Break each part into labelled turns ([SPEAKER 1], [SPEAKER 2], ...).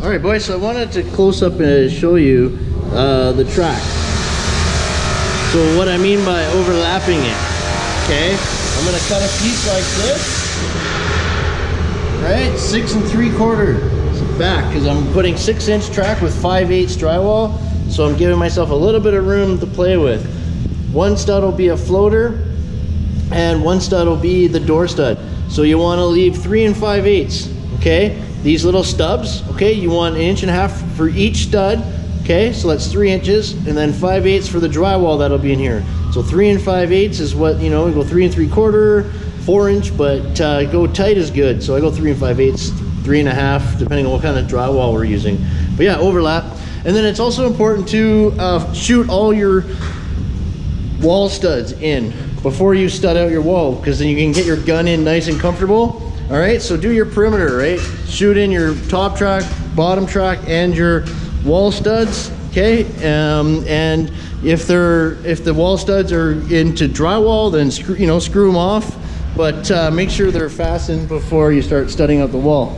[SPEAKER 1] All right, boys, so I wanted to close up and show you uh, the track. So what I mean by overlapping it, okay? I'm gonna cut a piece like this, right? Six and three quarter back, because I'm putting six inch track with five eighths drywall. So I'm giving myself a little bit of room to play with. One stud will be a floater, and one stud will be the door stud. So you wanna leave three and five eighths, okay? These little stubs, okay, you want an inch and a half for each stud, okay? So that's three inches, and then five eighths for the drywall that'll be in here. So three and five eighths is what, you know, we go three and three quarter, four inch, but uh, go tight is good. So I go three and five eighths, three and a half, depending on what kind of drywall we're using. But yeah, overlap. And then it's also important to uh, shoot all your wall studs in before you stud out your wall because then you can get your gun in nice and comfortable all right so do your perimeter right? Shoot in your top track bottom track and your wall studs okay? Um, and if they're if the wall studs are into drywall then screw you know screw them off. But uh, make sure they're fastened before you start studding out the wall.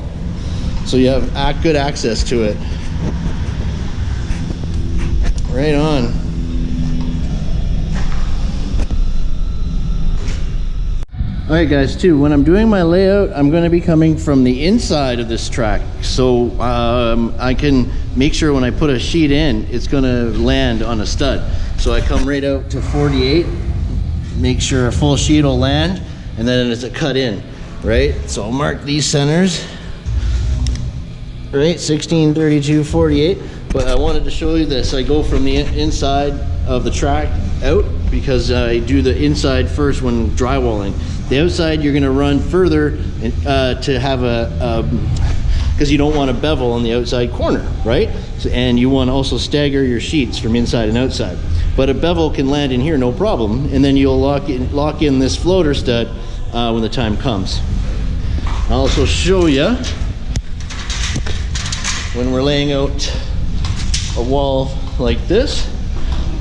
[SPEAKER 1] So you have good access to it. Right on all right guys too. When i'm doing my layout i'm going to be coming from the inside of this track. So um, i can make sure when i put a sheet in it's going to land on a stud. So i come right out to 48 make sure a full sheet will land and then it's a cut in right? So i'll mark these centers right? 16 32 48 but i wanted to show you this. I go from the inside of the track out because i do the inside first when drywalling the outside, you're gonna run further uh, to have a, because um, you don't want a bevel on the outside corner, right? So, and you want to also stagger your sheets from inside and outside. But a bevel can land in here, no problem. And then you'll lock in, lock in this floater stud uh, when the time comes. I'll also show you when we're laying out a wall like this.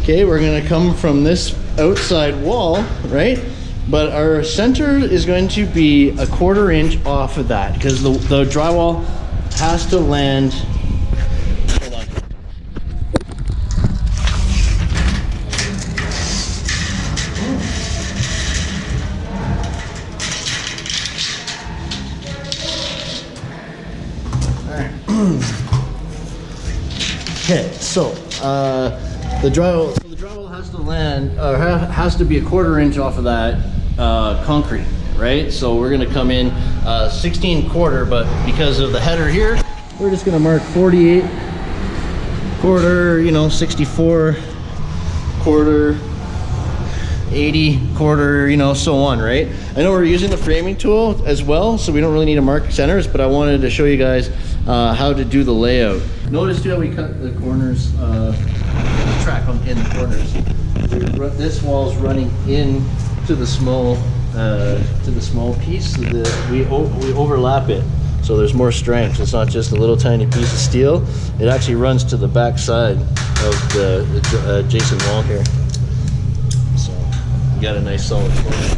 [SPEAKER 1] Okay, we're gonna come from this outside wall, right? But our center is going to be a quarter inch off of that because the, the drywall has to land. Hold on okay so uh, the drywall so the drywall has to land or has to be a quarter inch off of that uh, concrete, right? So we're gonna come in uh, 16 quarter, but because of the header here, we're just gonna mark 48 quarter, you know, 64 quarter, 80 quarter, you know, so on, right? I know we're using the framing tool as well, so we don't really need to mark centers, but I wanted to show you guys uh, how to do the layout. Notice too how we cut the corners, uh, track on, in the corners. This wall's running in to the small uh, to the small piece we we overlap it. So there's more strength. It's not just a little tiny piece of steel. It actually runs to the back side of the, uh, adjacent wall here. So you got a nice solid corner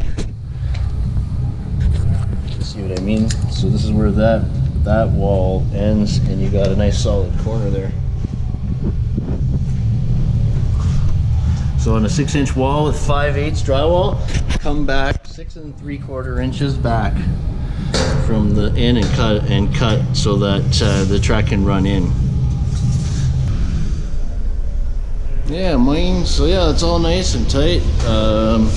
[SPEAKER 1] see what I mean? So this is where that that wall ends and you got a nice solid corner there So on a six inch wall with 5 eighths drywall, come back six and three quarter inches back from the in and cut and cut so that uh, the track can run in. Yeah, mine, so yeah, it's all nice and tight. Um,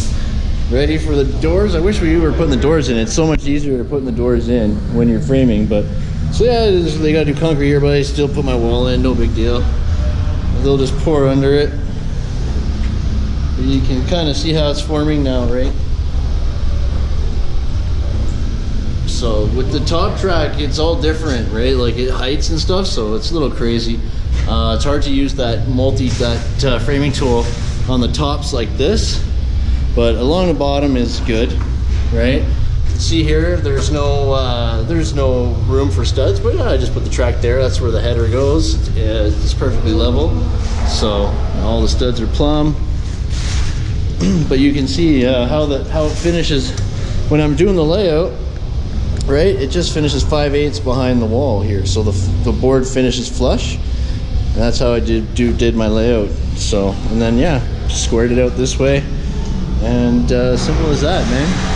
[SPEAKER 1] ready for the doors. I wish we were putting the doors in. It's so much easier to putting the doors in when you're framing, but so yeah, they gotta do concrete here, but I still put my wall in, no big deal. They'll just pour under it you can kind of see how it's forming now, right? So with the top track, it's all different, right? Like it heights and stuff, so it's a little crazy. Uh, it's hard to use that multi, that uh, framing tool on the tops like this, but along the bottom is good, right? See here, there's no uh, there's no room for studs, but I just put the track there. That's where the header goes. It's perfectly level, so all the studs are plumb. but you can see uh, how the how it finishes when I'm doing the layout right? It just finishes 5 eighths behind the wall here. So the, the board finishes flush. And that's how I did, do, did my layout. So, and then yeah, squared it out this way. And uh, simple as that, man.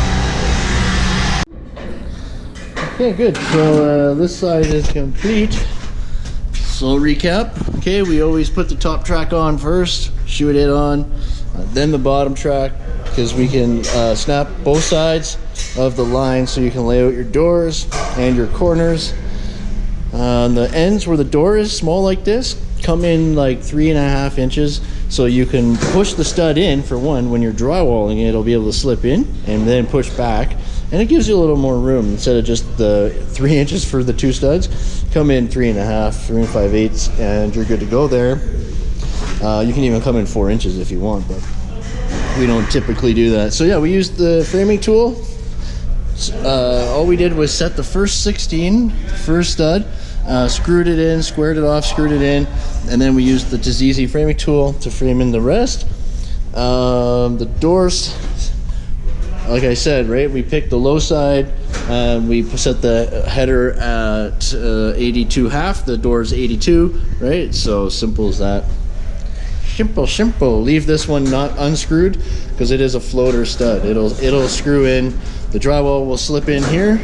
[SPEAKER 1] Okay, good. So uh, this side is complete. So recap. Okay, we always put the top track on first, shoot it on, then the bottom track, because we can uh, snap both sides of the line so you can lay out your doors and your corners. Uh, the ends where the door is small like this come in like three and a half inches so you can push the stud in for one. When you're drywalling it it'll be able to slip in and then push back and it gives you a little more room. Instead of just the three inches for the two studs come in three and a half three and five eighths and you're good to go there uh, you can even come in four inches if you want but we don't typically do that so yeah we used the framing tool uh, all we did was set the first 16 first stud uh, screwed it in, squared it off, screwed it in, and then we used the Dizizi framing tool to frame in the rest. Um, the doors, like I said, right, we picked the low side, uh, we set the header at uh, 82 half, the door's 82, right, so simple as that. Simple, simple. Leave this one not unscrewed because it is a floater stud. It'll it'll screw in. The drywall will slip in here,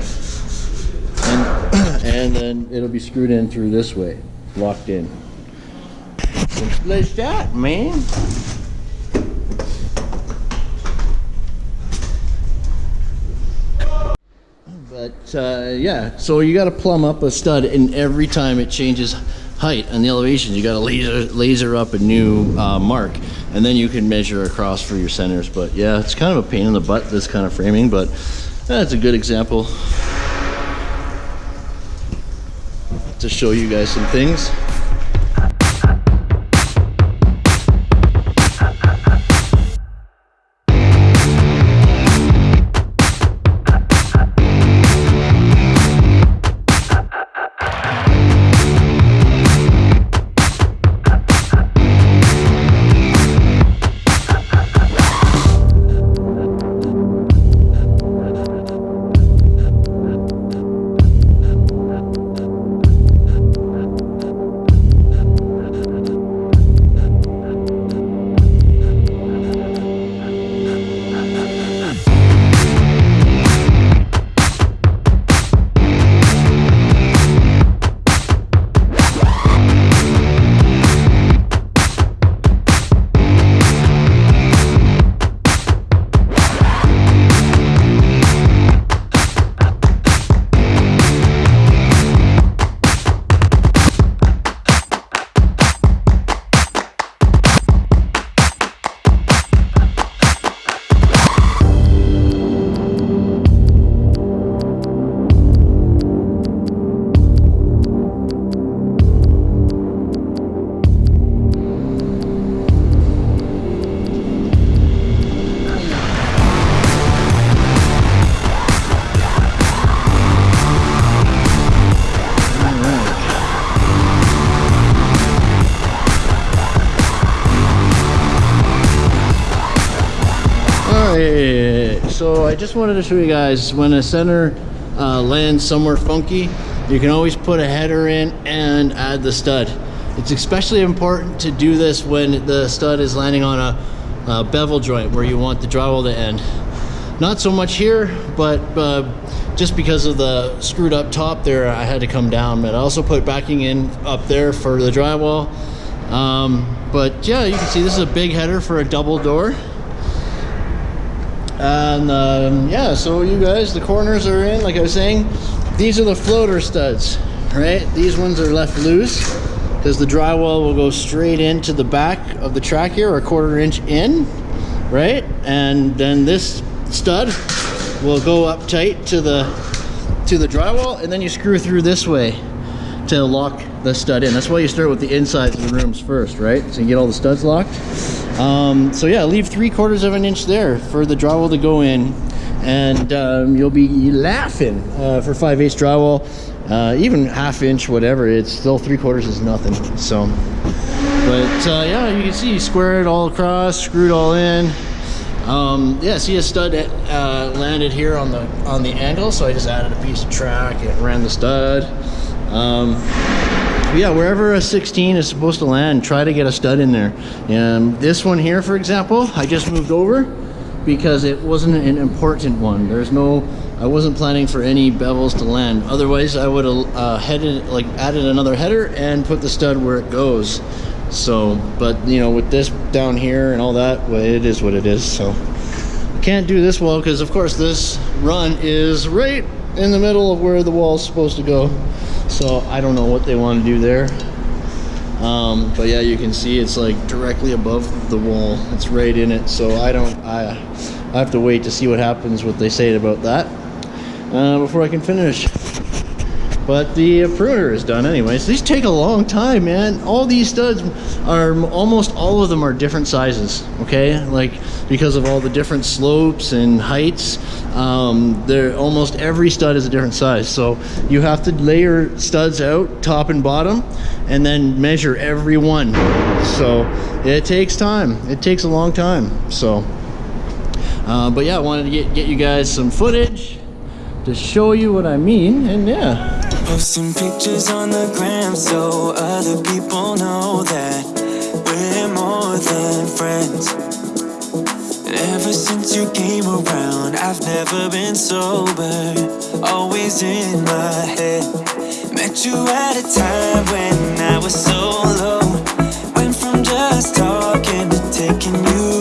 [SPEAKER 1] and and then it'll be screwed in through this way, locked in. Simple as that, man. But uh, yeah, so you got to plumb up a stud, and every time it changes height and the elevation, you got to laser laser up a new uh, mark, and then you can measure across for your centers. But yeah, it's kind of a pain in the butt this kind of framing, but that's a good example to show you guys some things. I just wanted to show you guys when a center uh, lands somewhere funky you can always put a header in and add the stud. It's especially important to do this when the stud is landing on a, a bevel joint where you want the drywall to end. Not so much here but uh, just because of the screwed up top there I had to come down. But I also put backing in up there for the drywall. Um, but yeah you can see this is a big header for a double door and um, yeah so you guys the corners are in like I was saying these are the floater studs right? These ones are left loose because the drywall will go straight into the back of the track here a quarter inch in right? And then this stud will go up tight to the to the drywall and then you screw through this way to lock the stud in. That's why you start with the insides of the rooms first right? So you get all the studs locked um, so yeah, leave three quarters of an inch there for the drywall to go in and um, you'll be laughing uh, for 5 8 drywall. Uh, even half inch, whatever, it's still three quarters is nothing. So, but uh, yeah, you can see, square it all across, screwed all in. Um, yeah, see a stud uh, landed here on the on the angle, so I just added a piece of track and ran the stud. Um, yeah, wherever a 16 is supposed to land, try to get a stud in there. And this one here, for example, I just moved over because it wasn't an important one. There's no, I wasn't planning for any bevels to land. Otherwise, I would have uh, headed, like added another header and put the stud where it goes. So, but you know, with this down here and all that, well, it is what it is. So, I can't do this well because, of course, this run is right in the middle of where the wall is supposed to go. So, I don't know what they want to do there. Um, but yeah, you can see it's like directly above the wall. It's right in it. So I don't, I, I have to wait to see what happens, what they say about that uh, before I can finish. But the pruner is done anyways. These take a long time, man. All these studs are, almost all of them are different sizes, okay? Like, because of all the different slopes and heights, um, they're, almost every stud is a different size. So you have to layer studs out, top and bottom, and then measure every one. So it takes time. It takes a long time, so. Uh, but yeah, I wanted to get, get you guys some footage to show you what I mean, and yeah.
[SPEAKER 2] Posting pictures on the gram so other people know that we're more than friends. Ever since you came around, I've never been sober, always in my head. Met you at a time when I was so low, went from just talking to taking you.